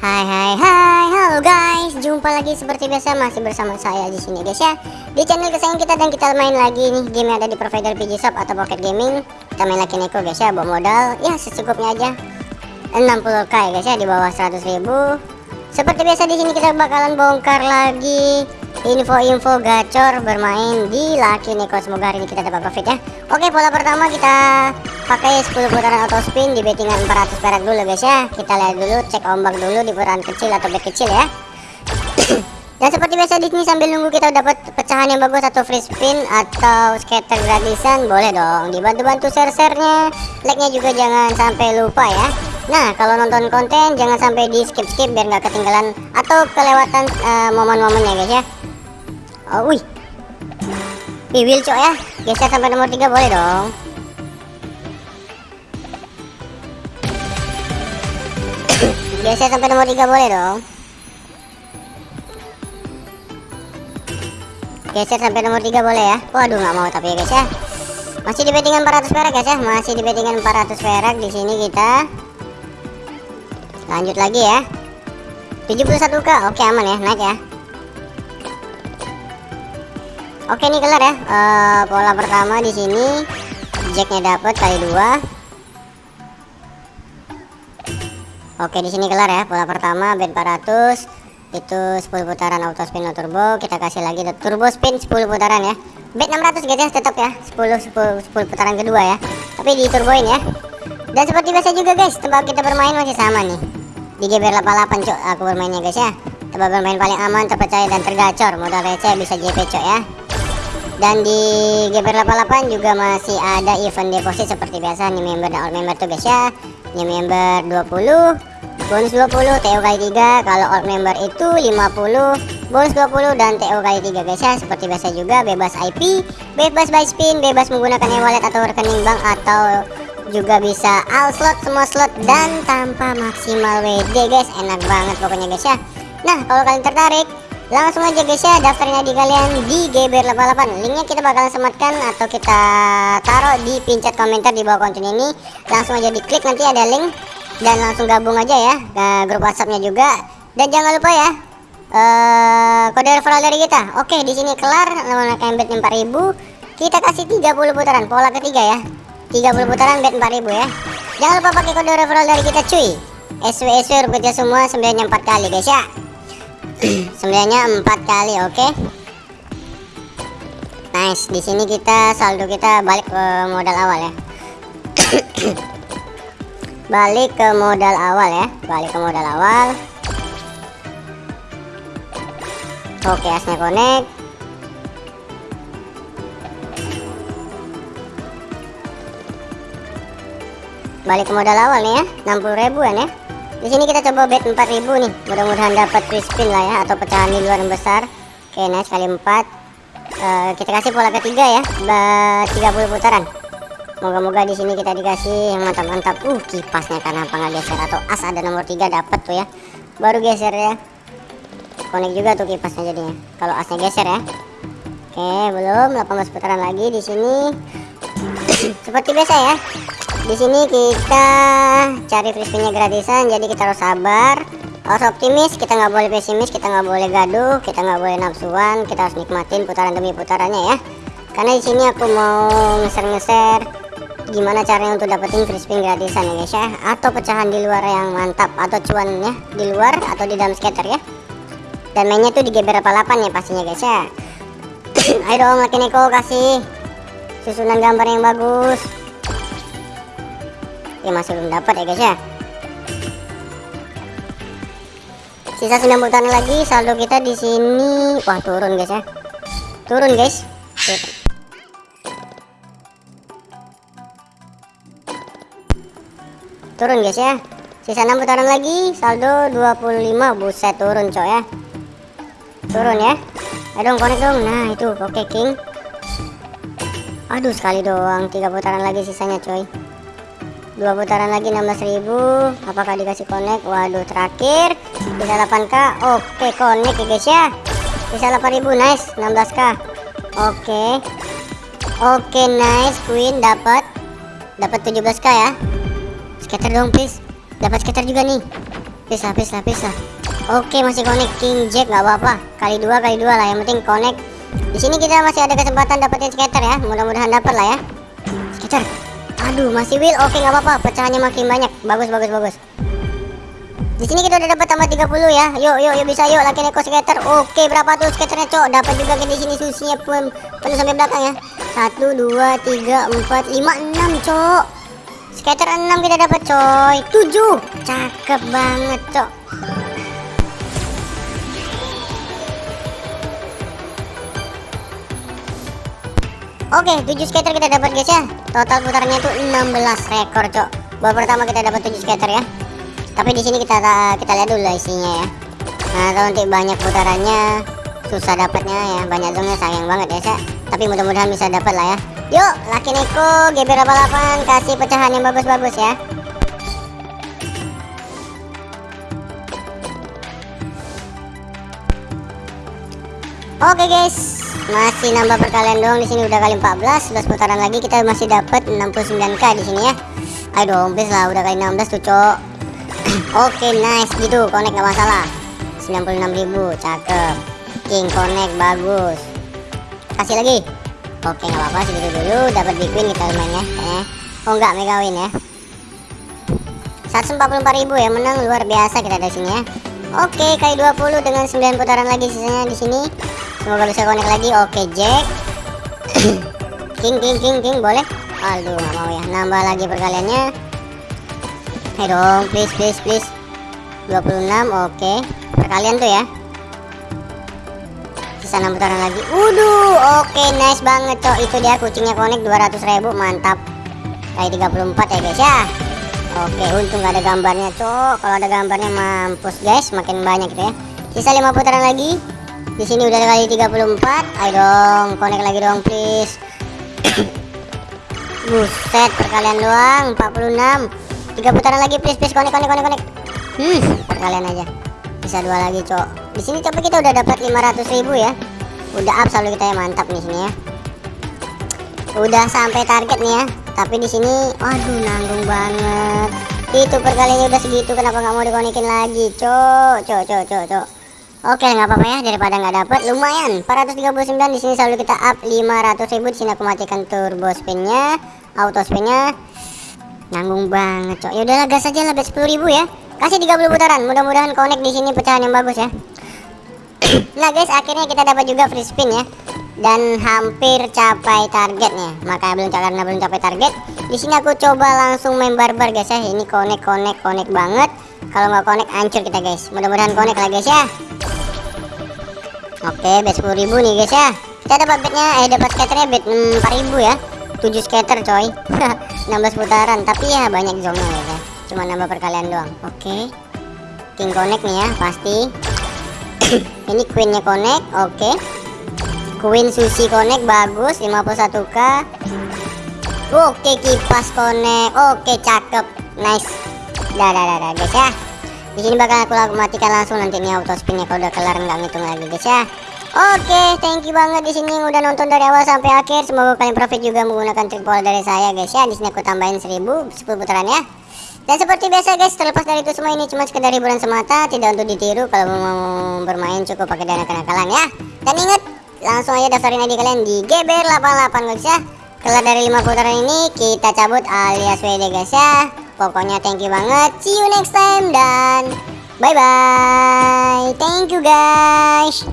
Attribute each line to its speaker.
Speaker 1: Hai hai hai, halo guys, jumpa lagi seperti biasa. Masih bersama saya di sini guys ya. Di channel kesayangan kita dan kita main lagi nih. Game yang ada di provider PG Shop atau Pocket Gaming. Kita main lagi Neko guys ya, bawa modal. Ya secukupnya aja. 60k ya guys ya, di bawah 100 ribu. Seperti biasa di sini kita bakalan bongkar lagi info-info gacor bermain di Lucky Neko Semoga hari ini kita dapat profit ya. Oke, pola pertama kita pakai 10 putaran auto spin di bettingan 400 perak dulu guys ya. Kita lihat dulu cek ombak dulu di putaran kecil atau bet kecil ya. Dan seperti biasa di sini sambil nunggu kita dapat pecahan yang bagus atau free spin atau scatter gratisan boleh dong dibantu-bantu share-sharenya. Like-nya juga jangan sampai lupa ya. Nah kalau nonton konten jangan sampai di skip-skip biar nggak ketinggalan atau kelewatan uh, momen-momennya guys ya oh wih. Will cok ya. Geser sampai nomor 3 boleh dong. Geser sampai nomor 3 boleh dong. Geser sampai nomor 3 boleh ya. Waduh nggak mau tapi ya guys ya. Masih di bettingan 400 perak guys ya. Masih di bettingan 400 perak. Di sini kita Lanjut lagi ya. 71k Oke aman ya. Naik ya Oke ini kelar ya. Uh, Pola pertama di sini Jacknya dapat kali dua. Oke di sini kelar ya pola pertama bed 400 itu 10 putaran auto spin no turbo. Kita kasih lagi turbo spin 10 putaran ya. Bed 600 guys ya tetap ya. 10, 10 10 putaran kedua ya. Tapi di turboin ya. Dan seperti biasa juga guys tempat kita bermain masih sama nih. Di GBR 88 cok aku bermainnya guys ya. Tempat bermain paling aman terpercaya dan tergacor. Modal receh bisa JP cok ya dan di GBR 88 juga masih ada event deposit seperti biasa nih member dan all member tuh guys ya. Ini member 20 bonus 20 TO kali 3 kalau old member itu 50 bonus 20 dan TO kali 3 guys ya. Seperti biasa juga bebas IP bebas buy spin bebas menggunakan e-wallet atau rekening bank atau juga bisa all slot semua slot dan tanpa maksimal WD guys. Enak banget pokoknya guys ya. Nah kalau kalian tertarik langsung aja guys ya daftarin ID kalian di GBR88 linknya kita bakalan sematkan atau kita taruh di pincet komentar di bawah konten ini. Langsung aja diklik nanti ada link. Dan langsung gabung aja ya ke grup WhatsAppnya juga. Dan jangan lupa ya uh, kode referral dari kita. Oke di sini kelar menggunakan bet 4000 kita kasih 30 putaran pola ketiga ya. 30 putaran bet 4000 ya. Jangan lupa pakai kode referral dari kita cuy. SW SW rupiah semua sembilannya 4 kali guys ya sembilannya 4 kali oke? Okay? nice di sini kita saldo kita balik ke modal awal ya. Balik ke modal awal ya balik ke modal awal. Oke asnya connect. Balik ke modal awal nih ya 60 ribuan ya di sini kita coba bet 4000 nih mudah-mudahan dapat free spin lah ya atau pecahan di luar yang besar oke nice kali 4 uh, eh, kita kasih pola ketiga ya 30 putaran Moga-moga di sini kita dikasih yang mantap-mantap. Uh, kipasnya kenapa nggak geser atau as ada nomor tiga dapat tuh ya. Baru geser ya. Konek juga tuh kipasnya jadinya. Kalau asnya geser ya. Oke, belum 18 putaran lagi di sini. Seperti biasa ya. Di sini kita cari free gratisan, jadi kita harus sabar, harus optimis, kita nggak boleh pesimis, kita nggak boleh gaduh, kita nggak boleh nafsuan, kita harus nikmatin putaran demi putarannya ya. Karena di sini aku mau ngeser-ngeser gimana caranya untuk dapetin spin gratisan ya guys ya. Atau pecahan di luar yang mantap atau cuannya di luar atau di dalam skater ya. Dan mainnya tuh di GB 88 ya pastinya guys ya. Ayo dong Lucky Neko kasih susunan gambar yang bagus ya masih belum dapat ya guys ya. Sisa 9 putaran lagi saldo kita di sini. Wah turun guys ya. Turun guys. Turun guys ya. Sisa 6 putaran lagi saldo 25 buset turun coy ya. Turun ya. Ayo dong connect dong. Nah itu oke okay, king. Aduh sekali doang tiga putaran lagi sisanya coy dua putaran lagi 16.000 apakah dikasih connect waduh terakhir bisa 8k oke connect ya guys ya bisa 8.000 nice 16k oke oke nice queen dapat dapat 17k ya Scatter dong please. Dapat scatter juga nih. Please lah, please lah. Oke, masih connect King Jack nggak apa-apa. Kali dua, kali dua lah. Yang penting connect. Di sini kita masih ada kesempatan dapetin skater ya. Mudah-mudahan dapat lah ya. Skater. Aduh, masih wheel. Oke, nggak apa-apa. Pecahannya makin banyak. Bagus, bagus, bagus. Di sini kita udah dapat tambah 30 ya. Yuk, yuk, yuk bisa yuk laki neko skater. Oke, berapa tuh skaternya, Cok? Dapat juga di sini susinya pun penuh sampai belakang ya. 1 2 3 4 5 6, Cok. Skater 6 kita dapat, coy. 7. Cakep banget, Cok. Oke, 7 skater kita dapat guys ya. Total putarannya itu 16 rekor, Cok. Babak pertama kita dapat 7 skater ya. Tapi di sini kita kita lihat dulu isinya ya. Nah, nanti banyak putarannya susah dapatnya ya. Banyak zongnya sayang banget ya, Cak. Tapi mudah-mudahan bisa dapat lah ya. Yuk, Laki Neko GB 88 kasih pecahan yang bagus-bagus ya. Oke guys, masih nambah perkalian doang di sini udah kali 14, 11 putaran lagi kita masih dapat 69k di sini ya. Ayo dong, please lah udah kali 16 tuh, Cok. Oke, nice gitu, connect gak masalah. 96.000, cakep. King connect bagus. Kasih lagi. Oke, nggak apa-apa segitu dulu, dapat big win kita lumayan ya. Kayaknya. Oh enggak, mega win ya. 144.000 ya, menang luar biasa kita di sini ya. Oke, kali 20 dengan 9 putaran lagi sisanya di sini. Semoga bisa connect lagi. Oke, Jack. king, king, king, king, boleh? Aduh, nggak mau ya. Nambah lagi perkaliannya. Ayo dong, please, please, please. 26, oke. Perkalian tuh ya. Sisa 6 putaran lagi. Waduh, oke, nice banget, cok. Itu dia kucingnya connect 200.000, mantap. Kali 34 ya, guys ya. Oke, untung gak ada gambarnya, cok. Kalau ada gambarnya mampus, guys. Makin banyak gitu ya. Sisa 5 putaran lagi. Di sini udah kali 34. Ayo dong, connect lagi dong, please. Buset, perkalian doang 46. Tiga putaran lagi, please, please, connect, connect, connect, connect. Hmm, perkalian aja. Bisa dua lagi, cok. Di sini coba kita udah dapat 500.000 ya. Udah up selalu kita ya, mantap nih sini ya. Udah sampai target nih ya. Tapi di sini, aduh, nanggung banget. Itu perkaliannya udah segitu, kenapa nggak mau dikonekin lagi, cok, cok, cok, cok, cok. Oke nggak apa-apa ya daripada nggak dapet lumayan. 439 di sini selalu kita up 500.000 di sini aku matikan turbo spinnya auto spinnya. Nanggung banget cok. Ya udahlah gas aja lah bet 10.000 ya. Kasih 30 putaran mudah-mudahan connect di sini pecahan yang bagus ya. Nah guys akhirnya kita dapat juga free spin ya. Dan hampir capai targetnya. Makanya belum karena belum capai target. Di sini aku coba langsung main barbar guys ya. Ini connect connect connect banget. Kalau nggak connect hancur kita guys. Mudah-mudahan connect lah guys ya Oke, bet 10.000 nih guys ya. Kita dapat betnya eh dapat skaternya bet 4.000 ya. 7 skater coy. 16 putaran, tapi ya banyak zongnya guys ya. Cuma nambah perkalian doang. Oke. King connect nih ya, pasti. Ini queennya connect, oke. Queen sushi connect bagus 51k. Oke, kipas connect. Oke, cakep. Nice. Dah, dah, dah, dah guys ya di sini bakal aku matikan langsung nanti nih auto spinnya kalau udah kelar nggak ngitung lagi guys ya Oke, thank you banget di sini udah nonton dari awal sampai akhir. Semoga kalian profit juga menggunakan trik pola dari saya guys ya. Di sini aku tambahin 1000 10 putaran ya. Dan seperti biasa guys, terlepas dari itu semua ini cuma sekedar hiburan semata, tidak untuk ditiru. Kalau mau bermain cukup pakai dana kenakalan ya. Dan ingat, langsung aja daftarin ID kalian di GBR88 guys ya. Kelar dari 5 putaran ini kita cabut alias WD guys ya. Pokoknya thank you banget. See you next time dan bye bye. Thank you guys.